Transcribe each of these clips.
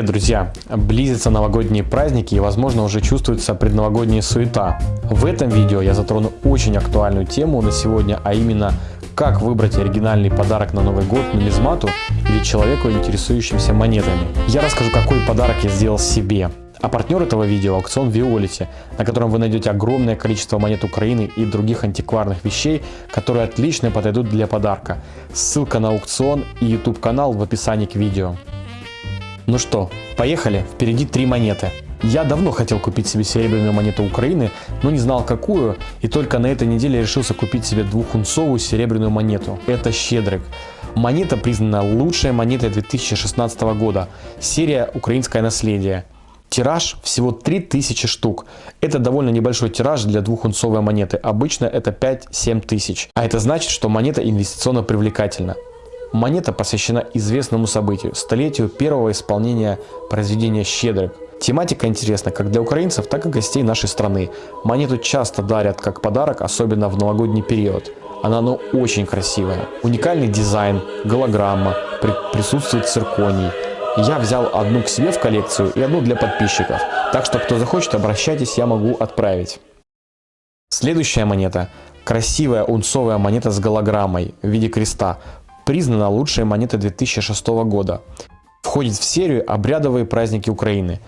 Привет, друзья! Близятся новогодние праздники и, возможно, уже чувствуется предновогодняя суета. В этом видео я затрону очень актуальную тему на сегодня, а именно, как выбрать оригинальный подарок на Новый год нумизмату или человеку, интересующимся монетами. Я расскажу, какой подарок я сделал себе. А партнер этого видео – аукцион Виолити, на котором вы найдете огромное количество монет Украины и других антикварных вещей, которые отлично подойдут для подарка. Ссылка на аукцион и YouTube канал в описании к видео. Ну что, поехали, впереди три монеты. Я давно хотел купить себе серебряную монету Украины, но не знал какую, и только на этой неделе решился купить себе двухунцовую серебряную монету. Это Щедрик. Монета признана лучшей монетой 2016 года. Серия «Украинское наследие». Тираж всего 3000 штук. Это довольно небольшой тираж для двухунцовой монеты. Обычно это 5-7 тысяч. А это значит, что монета инвестиционно привлекательна. Монета посвящена известному событию – столетию первого исполнения произведения «Щедрик». Тематика интересна как для украинцев, так и гостей нашей страны. Монету часто дарят как подарок, особенно в новогодний период. Она ну, очень красивая. Уникальный дизайн, голограмма, при присутствует цирконий. Я взял одну к себе в коллекцию и одну для подписчиков. Так что кто захочет, обращайтесь, я могу отправить. Следующая монета. Красивая унцовая монета с голограммой в виде креста признана лучшей монетой 2006 года. Входит в серию «Обрядовые праздники Украины».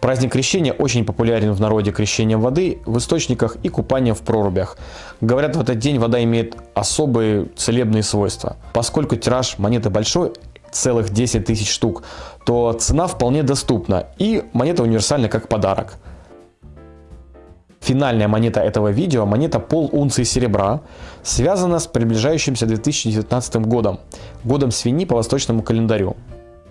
Праздник крещения очень популярен в народе крещением воды в источниках и купанием в прорубях. Говорят, в этот день вода имеет особые целебные свойства. Поскольку тираж монеты большой, целых 10 тысяч штук, то цена вполне доступна и монета универсальна как подарок. Финальная монета этого видео, монета пол унции серебра, связана с приближающимся 2019 годом, годом свиньи по восточному календарю.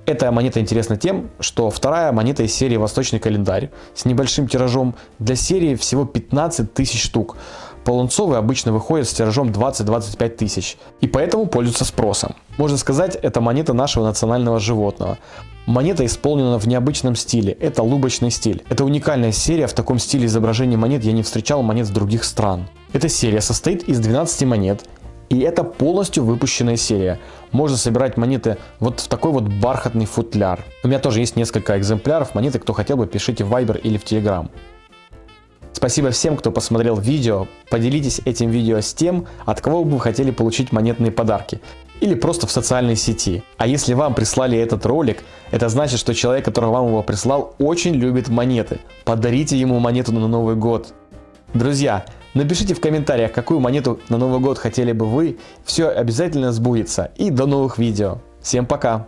Эта монета интересна тем, что вторая монета из серии «Восточный календарь» с небольшим тиражом для серии всего 15 тысяч штук. Полунцовые обычно выходят с тиражом 20-25 тысяч и поэтому пользуются спросом. Можно сказать, это монета нашего национального животного. Монета исполнена в необычном стиле, это лубочный стиль. Это уникальная серия, в таком стиле изображения монет я не встречал монет с других стран. Эта серия состоит из 12 монет, и это полностью выпущенная серия. Можно собирать монеты вот в такой вот бархатный футляр. У меня тоже есть несколько экземпляров монеты, кто хотел бы, пишите в Viber или в Telegram. Спасибо всем, кто посмотрел видео. Поделитесь этим видео с тем, от кого бы вы хотели получить монетные подарки или просто в социальной сети. А если вам прислали этот ролик, это значит, что человек, который вам его прислал, очень любит монеты. Подарите ему монету на Новый год. Друзья, напишите в комментариях, какую монету на Новый год хотели бы вы. Все обязательно сбудется. И до новых видео. Всем пока!